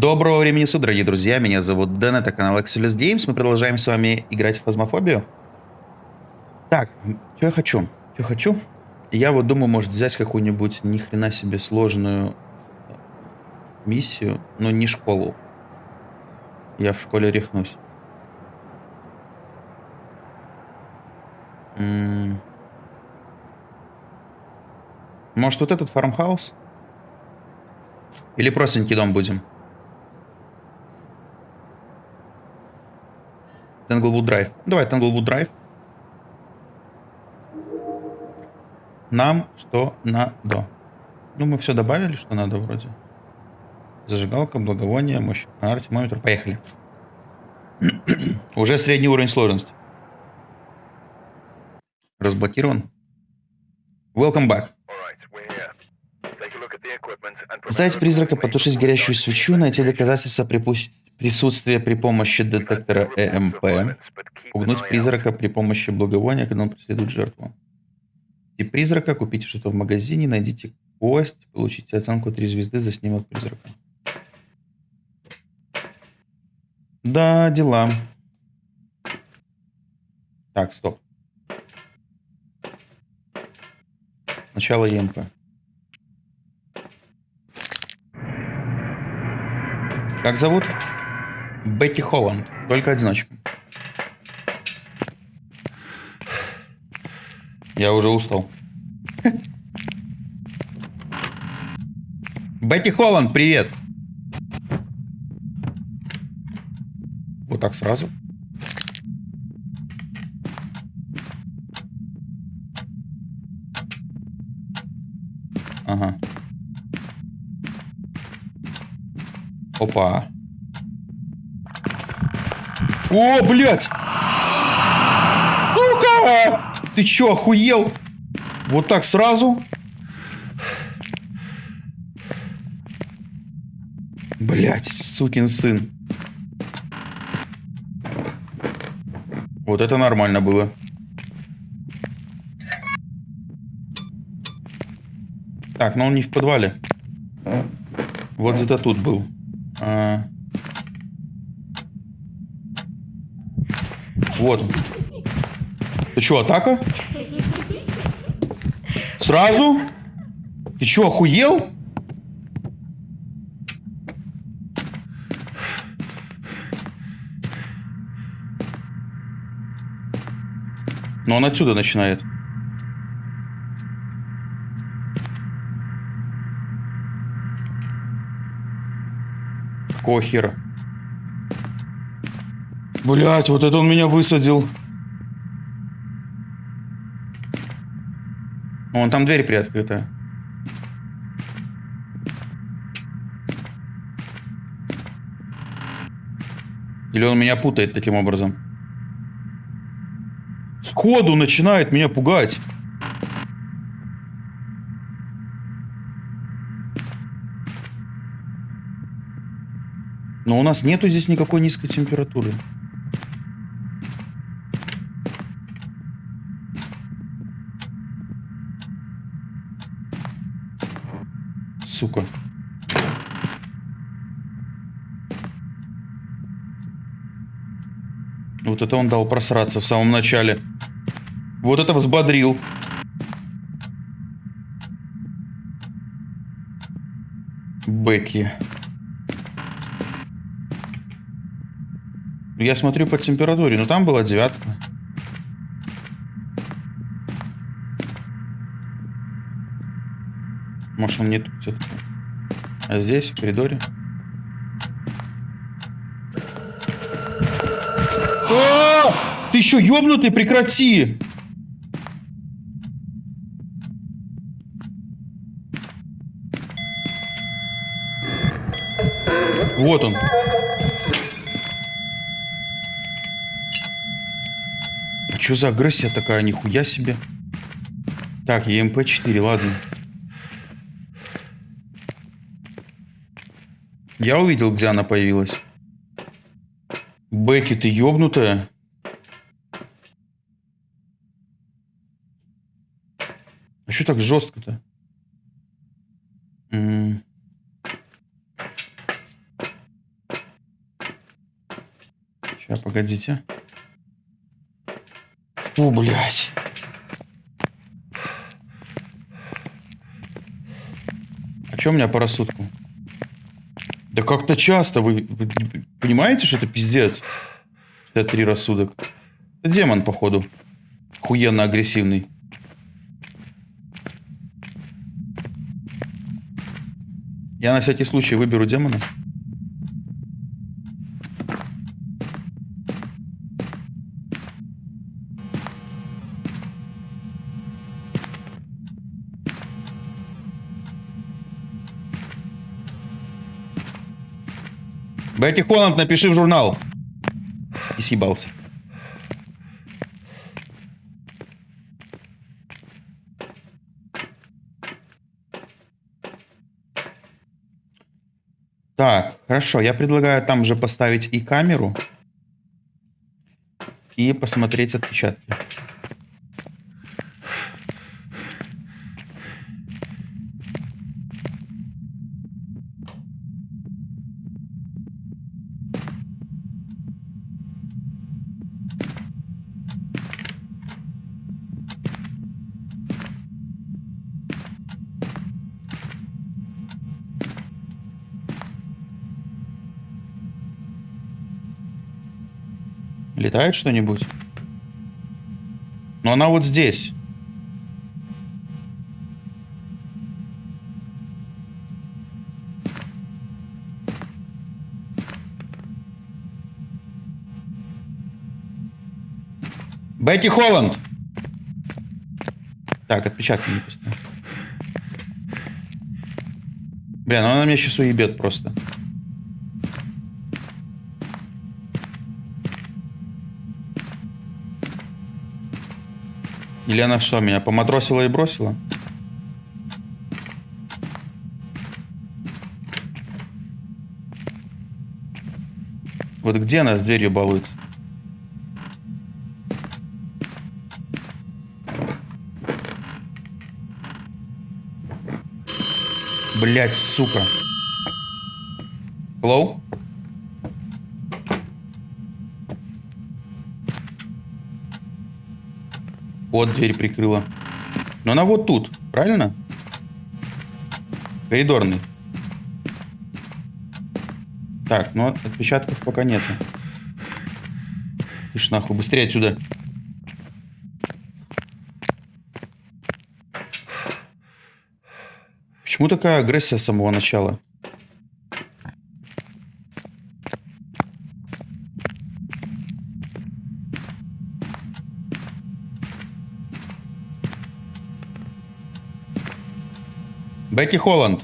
Доброго времени суток, дорогие друзья. Меня зовут Дэн, это канал Excelus Games. Мы продолжаем с вами играть в фазмофобию. Так, что я хочу? Что хочу? Я вот думаю, может взять какую-нибудь ни хрена себе сложную миссию, но не школу. Я в школе рехнусь. Может вот этот фармхаус? Или простенький дом будем? Тенглвуд Драйв. Давай, Тенглвуд Драйв. Нам что надо? Ну, мы все добавили, что надо вроде. Зажигалка, благовоние, мощь, фонарь, термометр. Поехали. Уже средний уровень сложности. Разблокирован. Welcome back. Заставить призрака потушить горящую свечу, найти доказательства припустить Присутствие при помощи детектора ЭМП. Пугнуть призрака при помощи благовония, когда он преследует жертву. Тип призрака. Купите что-то в магазине, найдите кость, получите оценку 3 звезды за снимок призрака. Да, дела. Так, стоп. Начало ЕМП. Как зовут? Бетти Холланд, только одиночка. Я уже устал. Бетти Холланд, привет! Вот так сразу. Ага. Опа. О, блядь! Ну-ка! Ты чё, охуел? Вот так сразу? Блять, сукин сын. Вот это нормально было. Так, но он не в подвале. Вот где-то тут был. А... Вот. Ты что, атака? Сразу? Ты что, охуел? Но он отсюда начинает. Какого хера? Блять, вот это он меня высадил. Вон там дверь приоткрытая. Или он меня путает таким образом? Сходу начинает меня пугать. Но у нас нету здесь никакой низкой температуры. Сука. Вот это он дал просраться в самом начале. Вот это взбодрил. Бекки. Я смотрю по температуре, но там была девятка. Может, он не тут все-таки. А здесь, в коридоре. А! Ты еще ёбнутый, прекрати! Вот он. А что за агрессия такая? Нихуя себе. Так, ЕМП-4, ладно. Я увидел, где она появилась. Бекки, ты ёбнутая? А что так жестко-то? Сейчас, погодите. Фу, блядь. А что у меня по рассудку? Да как-то часто. Вы, понимаете, что это пиздец? 63 рассудок. Это демон, походу. Хуенно агрессивный. Я на всякий случай выберу демона. Бетти Холланд, напиши в журнал. И съебался. Так, хорошо. Я предлагаю там же поставить и камеру. И посмотреть отпечатки. Летает что-нибудь? Но она вот здесь. Бетти Холланд! Так, отпечатки не пустят. Бля, ну она меня сейчас уебет просто. Или она что, меня поматросила и бросила? Вот где она с дверью балуется? Блять, сука. Hello? Вот дверь прикрыла. Но она вот тут, правильно? Коридорный. Так, ну отпечатков пока нету. Ишь нахуй, быстрее отсюда. Почему такая агрессия с самого начала? Бекки Холланд.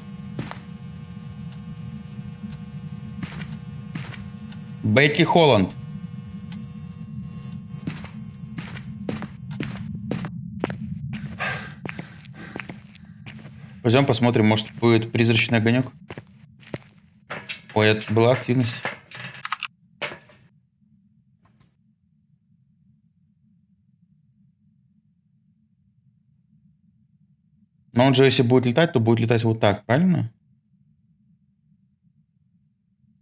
Бетти Холланд. Пойдем посмотрим, может будет призрачный огонек. Ой, это была активность. Но он же, если будет летать, то будет летать вот так, правильно?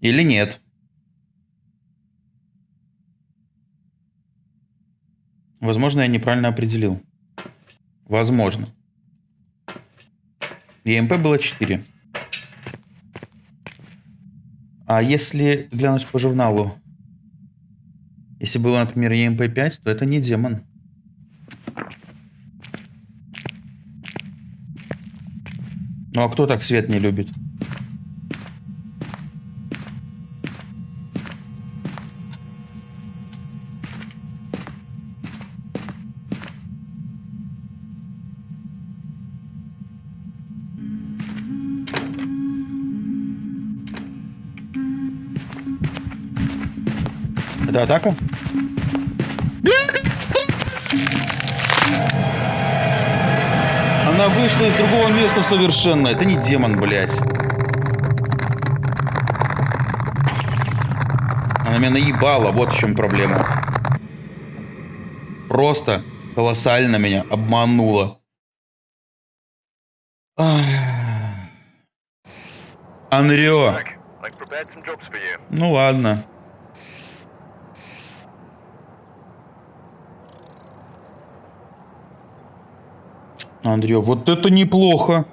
Или нет? Возможно, я неправильно определил. Возможно. ЕМП было 4. А если глянуть по журналу, если было, например, ЕМП 5, то это не демон. Ну а кто так свет не любит? Это атака? Она вышла из другого места совершенно. Это не демон, блядь. Она меня наебала, вот в чем проблема. Просто колоссально меня обманула. Анрё. Ну ладно. Андрей, вот это неплохо.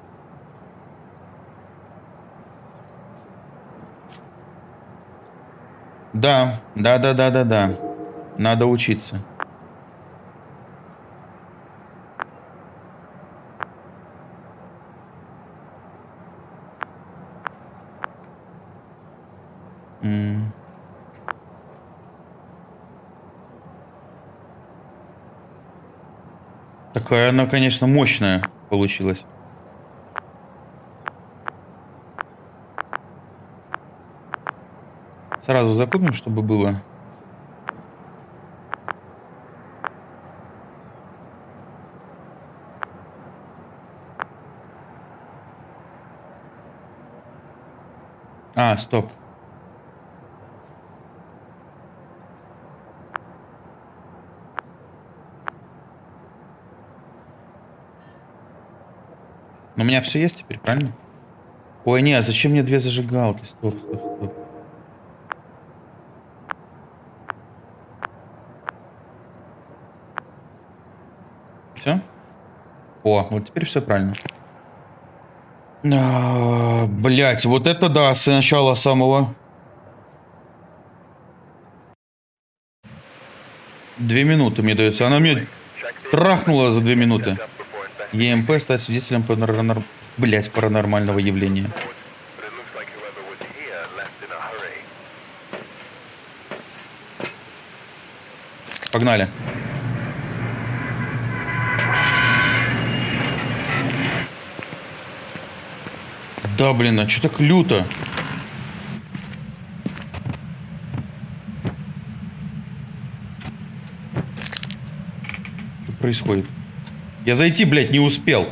Да, да, да, да, да, да. Надо учиться. Такая она, конечно, мощная получилась. Сразу закупим, чтобы было. А, стоп. У меня все есть теперь, правильно? Ой, не, а зачем мне две зажигалки? Стоп, стоп, стоп. Все? О, вот теперь все правильно. А, блять, вот это да, с начала самого. Две минуты мне дается. Она мне трахнула за две минуты. ЕМП стать свидетелем паранор... блять, паранормального явления. Погнали. Да, блин, а что так люто? Что происходит? Я зайти, блядь, не успел.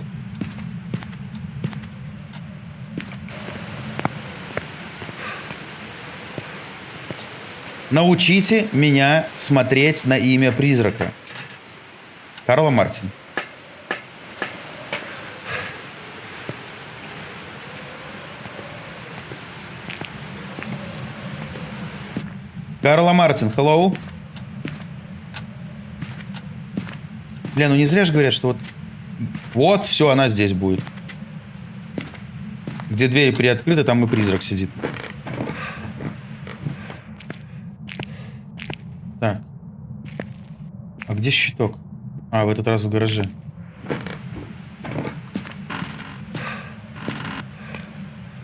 Научите меня смотреть на имя призрака. Карла Мартин. Карла Мартин, hello. Бля, ну не зря же говорят, что вот... Вот, все, она здесь будет. Где двери приоткрыты, там и призрак сидит. Так. А где щиток? А, в этот раз в гараже.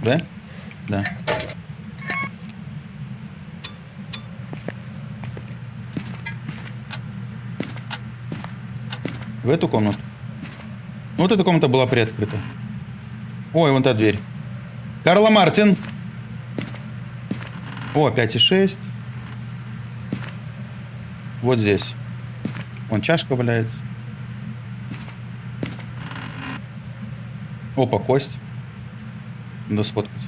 Да? Да. В эту комнату. Ну, вот эта комната была приоткрыта. Ой, вон та дверь. Карла Мартин. О, 5,6. Вот здесь. Вон чашка валяется. Опа, кость. Надо сфоткать.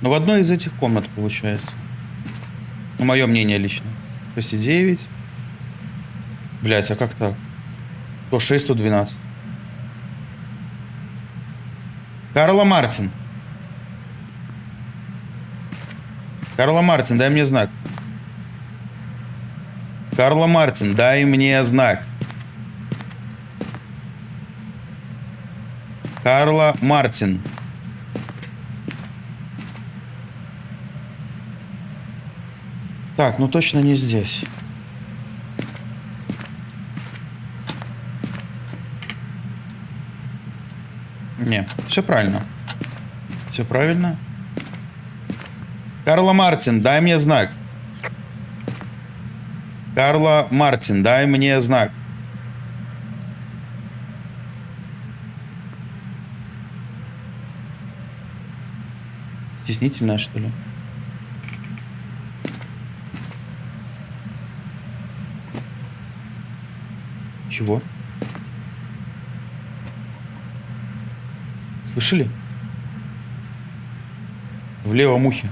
Ну, в одной из этих комнат получается. Ну, мое мнение лично. 6,9. Блять, а как так? То 6, то 12. Карла Мартин. Карла Мартин, дай мне знак. Карла Мартин, дай мне знак. Карла Мартин. Так, ну точно не здесь. Не, все правильно. Все правильно. Карла Мартин, дай мне знак. Карла Мартин, дай мне знак. Стеснительная, что ли? Чего? Слышали? В левом ухе.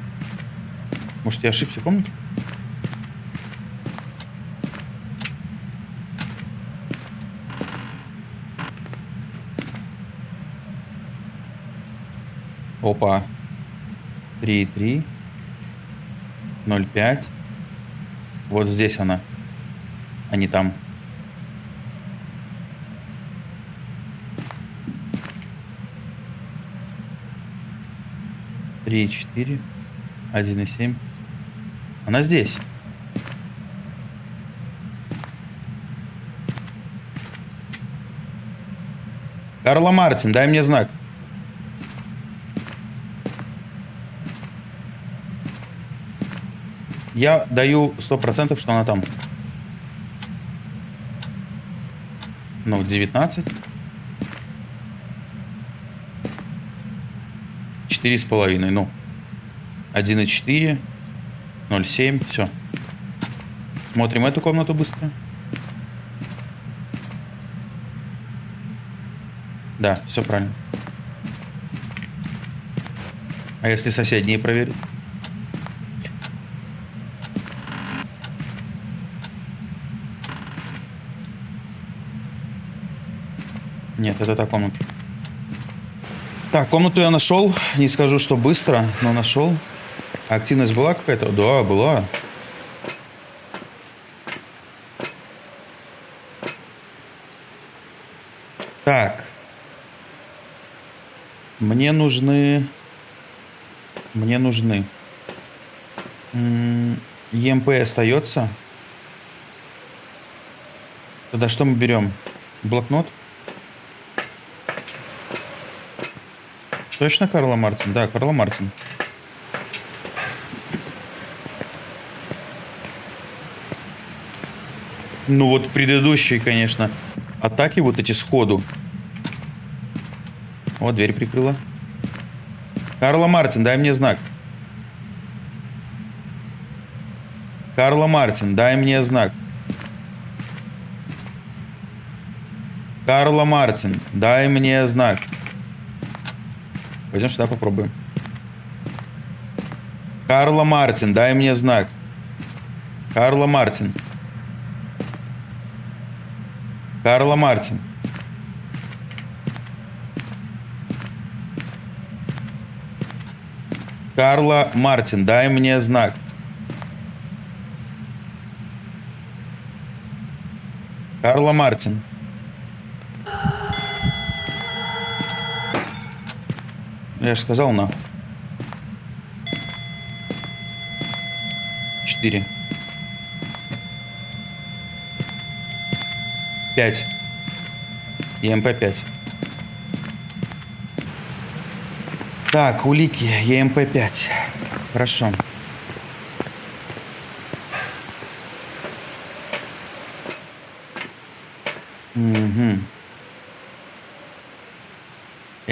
Может, я ошибся, помните? Опа. 3,3. 0,5. Вот здесь она. А не там. Три, четыре, один и семь. Она здесь. Карла Мартин, дай мне знак. Я даю 100%, что она там. Ну, 19. Четыре с половиной, ну. 1,4. 0,7. Все. Смотрим эту комнату быстро. Да, все правильно. А если соседние проверить? Нет, это та комната. Так, комнату я нашел. Не скажу, что быстро, но нашел. Активность была какая-то? Да, была. Так. Мне нужны... Мне нужны... ЕМП остается. Тогда что мы берем? Блокнот? Точно Карла Мартин? Да, Карла Мартин. Ну вот предыдущие, конечно, атаки вот эти сходу. Вот дверь прикрыла. Карла Мартин, дай мне знак. Карла Мартин, дай мне знак. Карла Мартин, дай мне знак. Пойдем сюда попробуем. Карла Мартин, дай мне знак. Карла Мартин. Карла Мартин. Карла Мартин, дай мне знак. Карла Мартин. Я же сказал на. Четыре. Пять. ЕМП 5. Так, улики. ЕМП 5. Хорошо.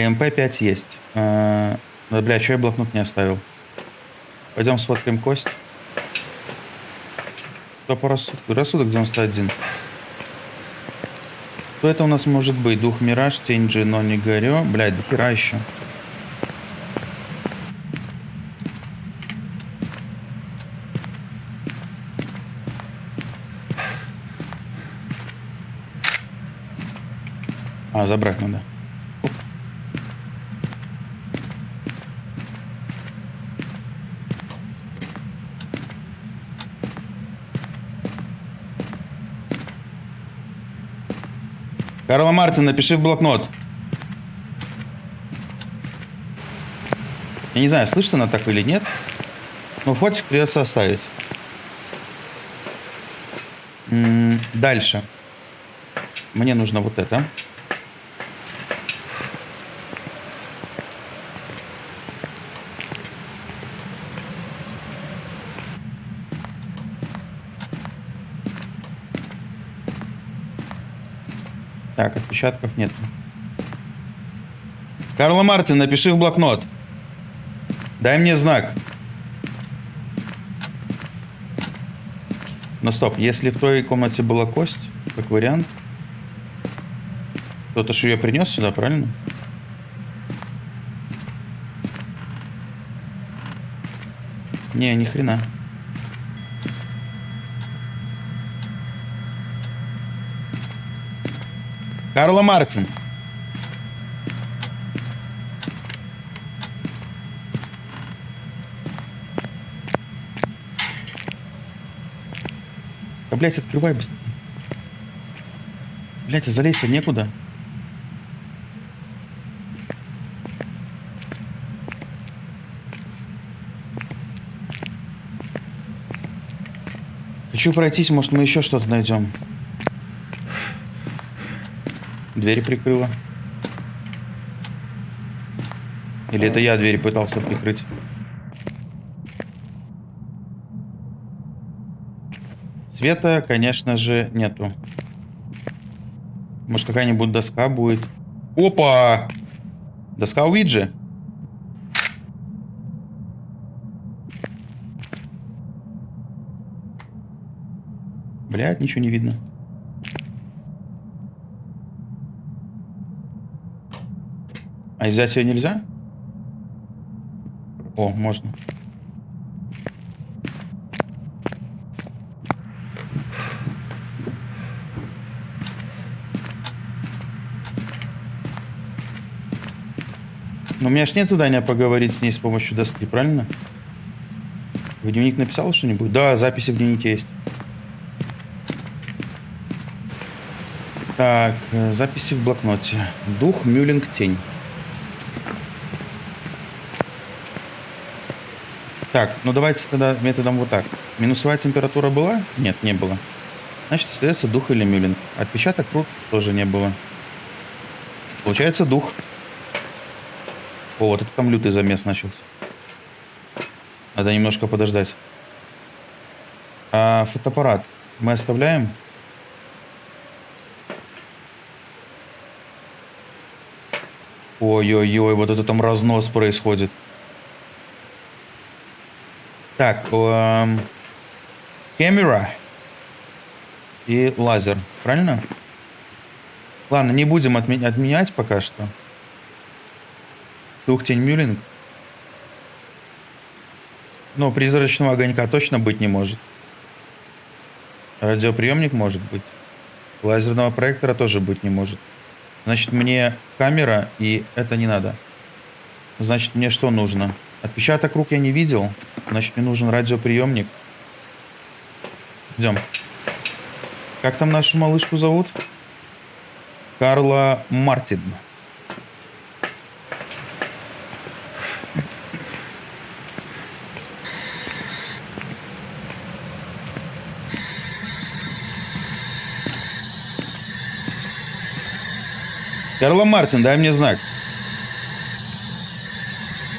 МП-5 есть. А, да, бля, что я блокнот не оставил? Пойдем сфоткаем кость. Что по рассудку? Рассудок 91. Что это у нас может быть? Дух Мираж, Тень Джино, не горю. Блядь, дохера еще. А, забрать надо. Карла Мартин, напиши в блокнот. Я не знаю, слышно она так или нет. Но фотик придется оставить. М -м дальше. Мне нужно вот это. Так, отпечатков нет. Карла Мартин, напиши в блокнот. Дай мне знак. Но стоп, если в той комнате была кость, как вариант, кто-то же ее принес сюда, правильно? Не, ни хрена. Карла Мартин. Да, блядь, открывай быстрее. Блядь, а залезть-то некуда. Хочу пройтись, может мы еще что-то найдем. Двери прикрыла. Или это я двери пытался прикрыть? Света, конечно же, нету. Может, какая-нибудь доска будет? Опа! Доска Уиджи. Блядь, ничего не видно. А взять ее нельзя? О, можно. Но у меня ж нет задания поговорить с ней с помощью доски, правильно? В дневник написал что-нибудь? Да, записи в дневнике есть. Так, э, записи в блокноте. Дух, мюлинг, тень. Так, ну давайте тогда методом вот так. Минусовая температура была? Нет, не было. Значит, остается дух или мюлинг. Отпечаток рук тоже не было. Получается дух. О, вот это там лютый замес начался. Надо немножко подождать. А фотоаппарат мы оставляем? Ой-ой-ой, вот это там разнос происходит. Так, эм, камера и лазер, правильно? Ладно, не будем отме отменять пока что. Тухтень Мюллинг. Но призрачного огонька точно быть не может. Радиоприемник может быть. Лазерного проектора тоже быть не может. Значит, мне камера, и это не надо. Значит, мне что нужно? Отпечаток рук я не видел. Значит, мне нужен радиоприемник. Идем. Как там нашу малышку зовут? Карла Мартин. Карла Мартин, дай мне знак.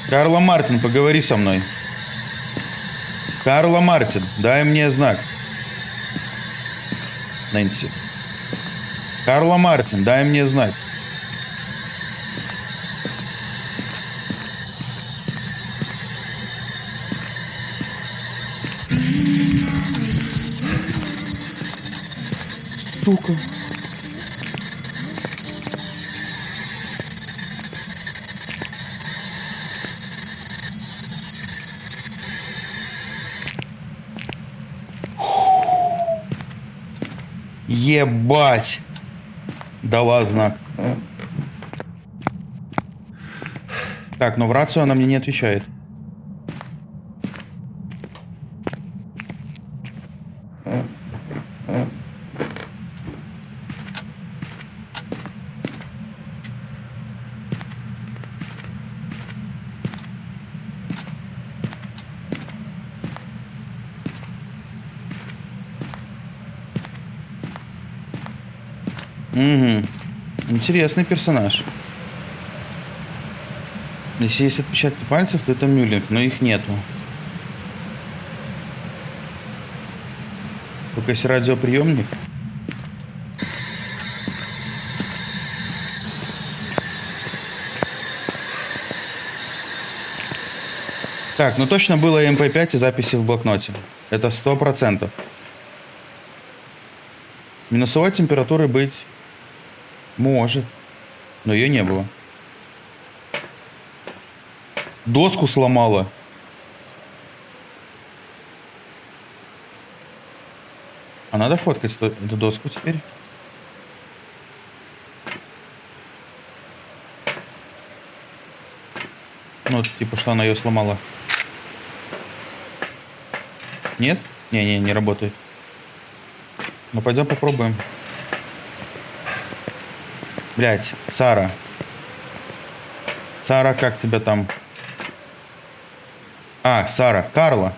Карла Мартин, поговори со мной. Карла Мартин, дай мне знак. Нэнси. Карла Мартин, дай мне знак. Сука. Ебать! Дала знак. Так, но в рацию она мне не отвечает. Угу. Интересный персонаж. Если есть отпечатки пальцев, то это Мюллинг, но их нету. Только есть радиоприемник. Так, ну точно было МП5 и записи в блокноте. Это сто процентов. Минусовой температуры быть может. Но ее не было. Доску сломала. А надо фоткать эту доску теперь? Ну, типа, что она ее сломала. Нет? Не-не, не работает. Ну, пойдем попробуем. Блять, Сара. Сара, как тебя там? А, Сара, Карла.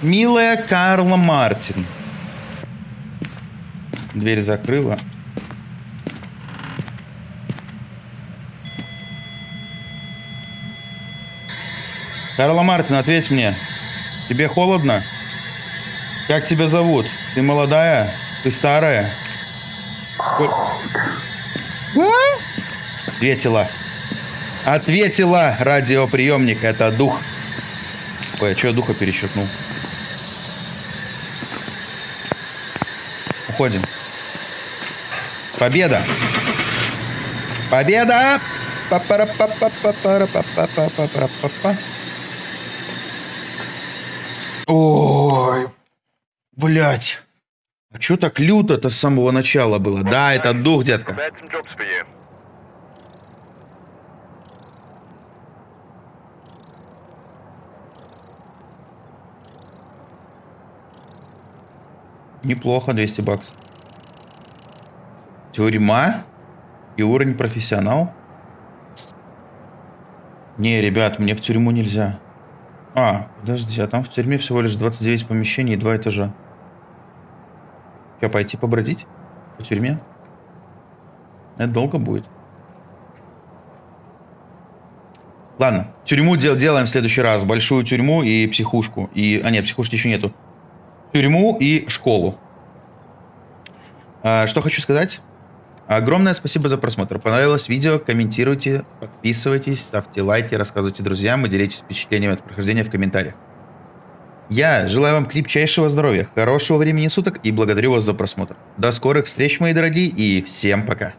Милая Карла Мартин. Дверь закрыла. Карла Мартин, ответь мне. Тебе холодно? Как тебя зовут? Ты молодая? Ты старая? Сколько... Ответила. Ответила радиоприемник. Это дух. Ой, а что я духа перечеркнул? Уходим. Победа! Победа! Па-пара-па-па-па-пара-па-па-па-пара-па-па. Блять. А чё так люто-то с самого начала было? Да, это дух, детка. Неплохо, 200 баксов. Тюрьма и уровень профессионал. Не, ребят, мне в тюрьму нельзя. А, подожди, а там в тюрьме всего лишь 29 помещений и 2 этажа. Что, пойти побродить по тюрьме? Это долго будет. Ладно, тюрьму дел делаем в следующий раз. Большую тюрьму и психушку. И... А нет, психушки еще нету. Тюрьму и школу. А, что хочу сказать. Огромное спасибо за просмотр. Понравилось видео? Комментируйте, подписывайтесь, ставьте лайки, рассказывайте друзьям и делитесь впечатлениями от прохождения в комментариях. Я желаю вам крепчайшего здоровья, хорошего времени суток и благодарю вас за просмотр. До скорых встреч, мои дорогие, и всем пока.